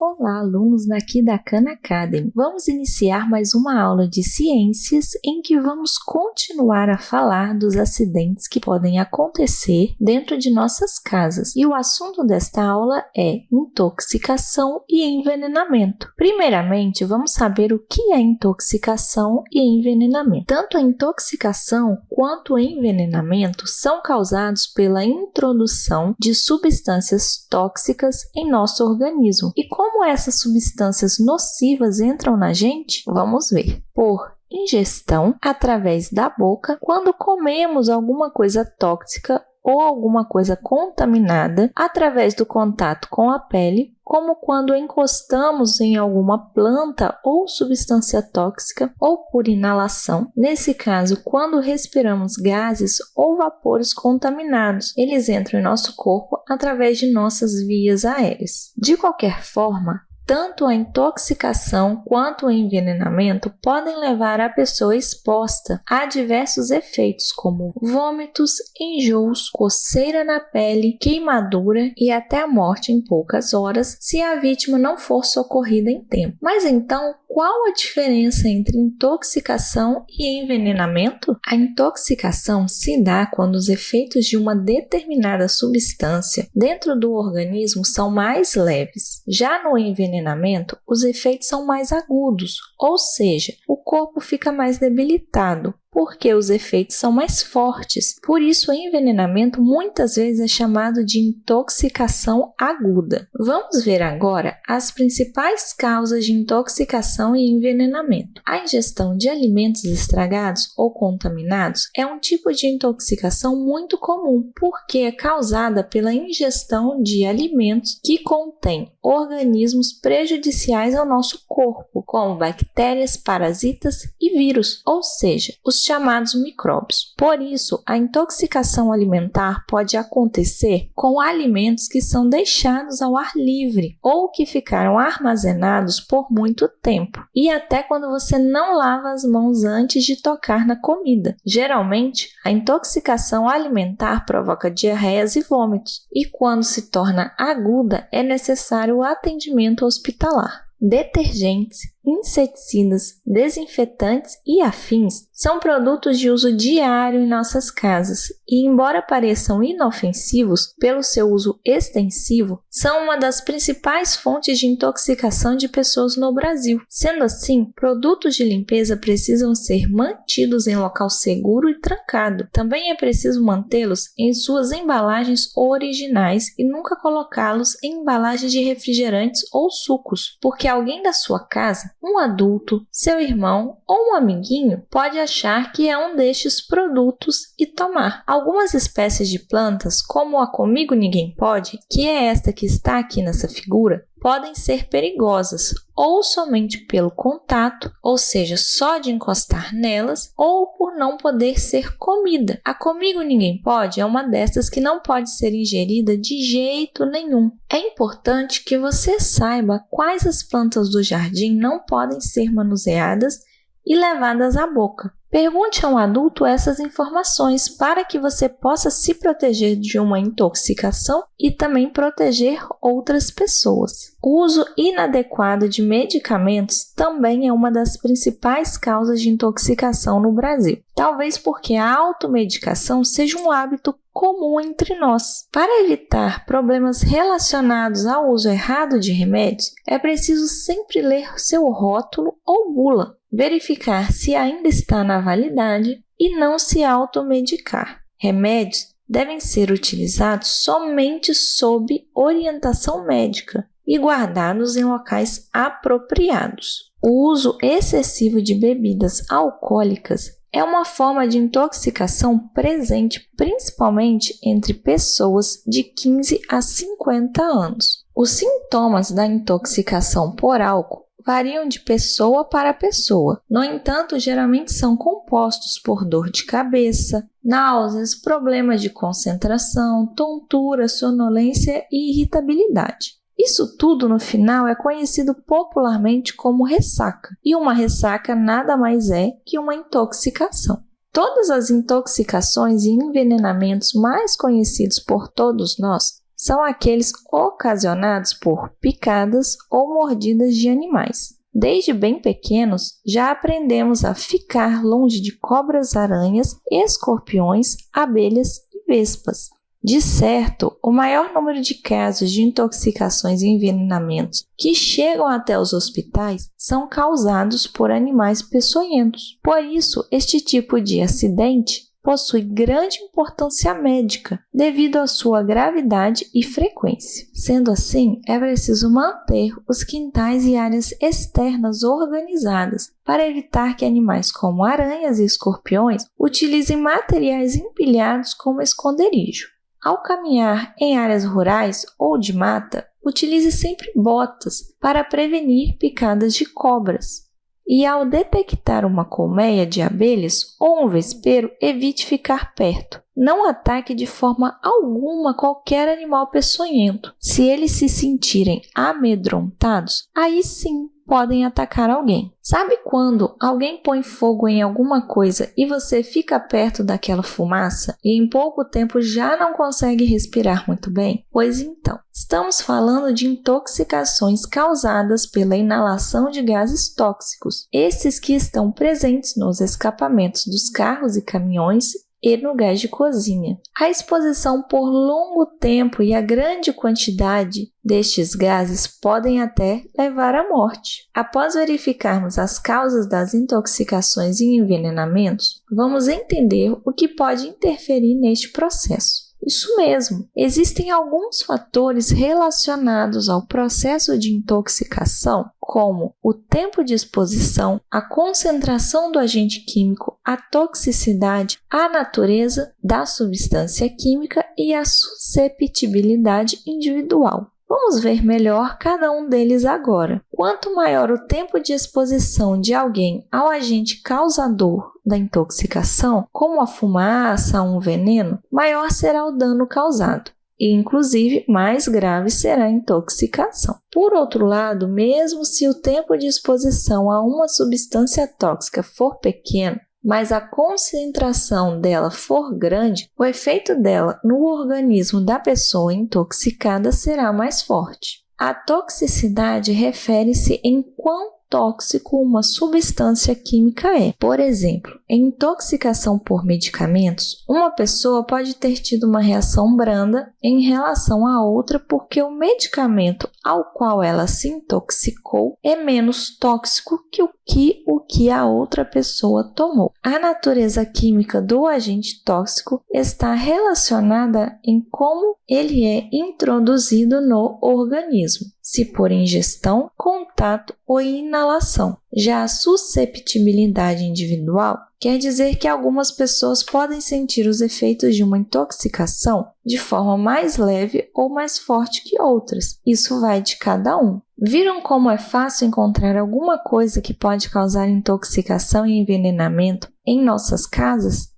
Olá, alunos daqui da Khan Academy! Vamos iniciar mais uma aula de ciências em que vamos continuar a falar dos acidentes que podem acontecer dentro de nossas casas. E o assunto desta aula é intoxicação e envenenamento. Primeiramente, vamos saber o que é intoxicação e envenenamento. Tanto a intoxicação quanto o envenenamento são causados pela introdução de substâncias tóxicas em nosso organismo. E como como essas substâncias nocivas entram na gente? Vamos ver. Por ingestão através da boca, quando comemos alguma coisa tóxica ou alguma coisa contaminada através do contato com a pele, como quando encostamos em alguma planta ou substância tóxica ou por inalação. Nesse caso, quando respiramos gases ou vapores contaminados, eles entram em nosso corpo através de nossas vias aéreas. De qualquer forma, tanto a intoxicação quanto o envenenamento podem levar a pessoa exposta a diversos efeitos, como vômitos, enjoos, coceira na pele, queimadura e até a morte em poucas horas, se a vítima não for socorrida em tempo. Mas então, qual a diferença entre intoxicação e envenenamento? A intoxicação se dá quando os efeitos de uma determinada substância dentro do organismo são mais leves. Já no envenenamento, envenenamento, os efeitos são mais agudos, ou seja, o corpo fica mais debilitado, porque os efeitos são mais fortes. Por isso, o envenenamento muitas vezes é chamado de intoxicação aguda. Vamos ver agora as principais causas de intoxicação e envenenamento. A ingestão de alimentos estragados ou contaminados é um tipo de intoxicação muito comum, porque é causada pela ingestão de alimentos que contêm organismos prejudiciais ao nosso corpo, como bactérias, parasitas e vírus, ou seja, os chamados micróbios. Por isso, a intoxicação alimentar pode acontecer com alimentos que são deixados ao ar livre ou que ficaram armazenados por muito tempo, e até quando você não lava as mãos antes de tocar na comida. Geralmente, a intoxicação alimentar provoca diarreias e vômitos, e quando se torna aguda, é necessário o atendimento hospitalar. Detergentes, inseticidas, desinfetantes e afins são produtos de uso diário em nossas casas e, embora pareçam inofensivos pelo seu uso extensivo, são uma das principais fontes de intoxicação de pessoas no Brasil. Sendo assim, produtos de limpeza precisam ser mantidos em local seguro e trancado. Também é preciso mantê-los em suas embalagens originais e nunca colocá-los em embalagens de refrigerantes ou sucos, porque alguém da sua casa um adulto, seu irmão ou um amiguinho pode achar que é um destes produtos e tomar. Algumas espécies de plantas, como a Comigo Ninguém Pode, que é esta que está aqui nessa figura, podem ser perigosas, ou somente pelo contato, ou seja, só de encostar nelas, ou por não poder ser comida. A comigo ninguém pode é uma dessas que não pode ser ingerida de jeito nenhum. É importante que você saiba quais as plantas do jardim não podem ser manuseadas e levadas à boca. Pergunte a um adulto essas informações para que você possa se proteger de uma intoxicação e também proteger outras pessoas. O uso inadequado de medicamentos também é uma das principais causas de intoxicação no Brasil, talvez porque a automedicação seja um hábito comum entre nós. Para evitar problemas relacionados ao uso errado de remédios, é preciso sempre ler seu rótulo ou bula verificar se ainda está na validade e não se automedicar. Remédios devem ser utilizados somente sob orientação médica e guardados em locais apropriados. O uso excessivo de bebidas alcoólicas é uma forma de intoxicação presente principalmente entre pessoas de 15 a 50 anos. Os sintomas da intoxicação por álcool variam de pessoa para pessoa. No entanto, geralmente são compostos por dor de cabeça, náuseas, problemas de concentração, tontura, sonolência e irritabilidade. Isso tudo no final é conhecido popularmente como ressaca, e uma ressaca nada mais é que uma intoxicação. Todas as intoxicações e envenenamentos mais conhecidos por todos nós são aqueles ocasionados por picadas ou mordidas de animais. Desde bem pequenos, já aprendemos a ficar longe de cobras, aranhas, escorpiões, abelhas e vespas. De certo, o maior número de casos de intoxicações e envenenamentos que chegam até os hospitais são causados por animais peçonhentos. Por isso, este tipo de acidente possui grande importância médica devido à sua gravidade e frequência. Sendo assim, é preciso manter os quintais e áreas externas organizadas para evitar que animais como aranhas e escorpiões utilizem materiais empilhados como esconderijo. Ao caminhar em áreas rurais ou de mata, utilize sempre botas para prevenir picadas de cobras e ao detectar uma colmeia de abelhas ou um vespeiro, evite ficar perto. Não ataque de forma alguma qualquer animal peçonhento. Se eles se sentirem amedrontados, aí sim podem atacar alguém. Sabe quando alguém põe fogo em alguma coisa e você fica perto daquela fumaça e em pouco tempo já não consegue respirar muito bem? Pois então, estamos falando de intoxicações causadas pela inalação de gases tóxicos, esses que estão presentes nos escapamentos dos carros e caminhões e no gás de cozinha. A exposição por longo tempo e a grande quantidade destes gases podem até levar à morte. Após verificarmos as causas das intoxicações e envenenamentos, vamos entender o que pode interferir neste processo. Isso mesmo, existem alguns fatores relacionados ao processo de intoxicação, como o tempo de exposição, a concentração do agente químico, a toxicidade, a natureza da substância química e a susceptibilidade individual. Vamos ver melhor cada um deles agora. Quanto maior o tempo de exposição de alguém ao agente causador da intoxicação, como a fumaça ou um veneno, maior será o dano causado e, inclusive, mais grave será a intoxicação. Por outro lado, mesmo se o tempo de exposição a uma substância tóxica for pequeno, mas a concentração dela for grande, o efeito dela no organismo da pessoa intoxicada será mais forte. A toxicidade refere-se em quão tóxico uma substância química é. Por exemplo, em intoxicação por medicamentos, uma pessoa pode ter tido uma reação branda em relação a outra porque o medicamento ao qual ela se intoxicou é menos tóxico que o que o que a outra pessoa tomou. A natureza química do agente tóxico está relacionada em como ele é introduzido no organismo, se por ingestão, contato ou inalação. Já a susceptibilidade individual quer dizer que algumas pessoas podem sentir os efeitos de uma intoxicação de forma mais leve ou mais forte que outras. Isso vai de cada um. Viram como é fácil encontrar alguma coisa que pode causar intoxicação e envenenamento em nossas casas?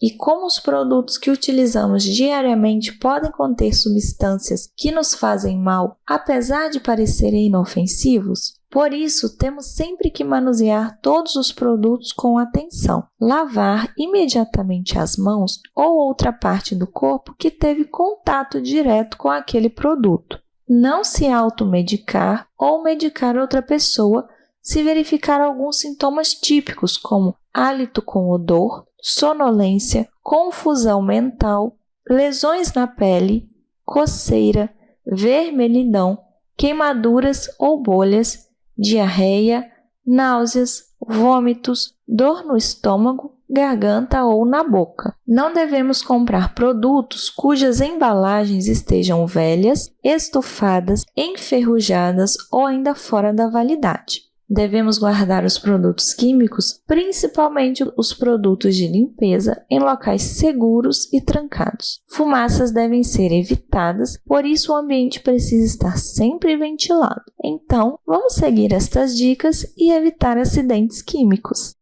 E como os produtos que utilizamos diariamente podem conter substâncias que nos fazem mal, apesar de parecerem inofensivos? Por isso, temos sempre que manusear todos os produtos com atenção, lavar imediatamente as mãos ou outra parte do corpo que teve contato direto com aquele produto. Não se automedicar ou medicar outra pessoa se verificar alguns sintomas típicos, como hálito com odor, sonolência, confusão mental, lesões na pele, coceira, vermelhidão, queimaduras ou bolhas, diarreia, náuseas, vômitos, dor no estômago, garganta ou na boca. Não devemos comprar produtos cujas embalagens estejam velhas, estufadas, enferrujadas ou ainda fora da validade. Devemos guardar os produtos químicos, principalmente os produtos de limpeza, em locais seguros e trancados. Fumaças devem ser evitadas, por isso o ambiente precisa estar sempre ventilado. Então, vamos seguir estas dicas e evitar acidentes químicos.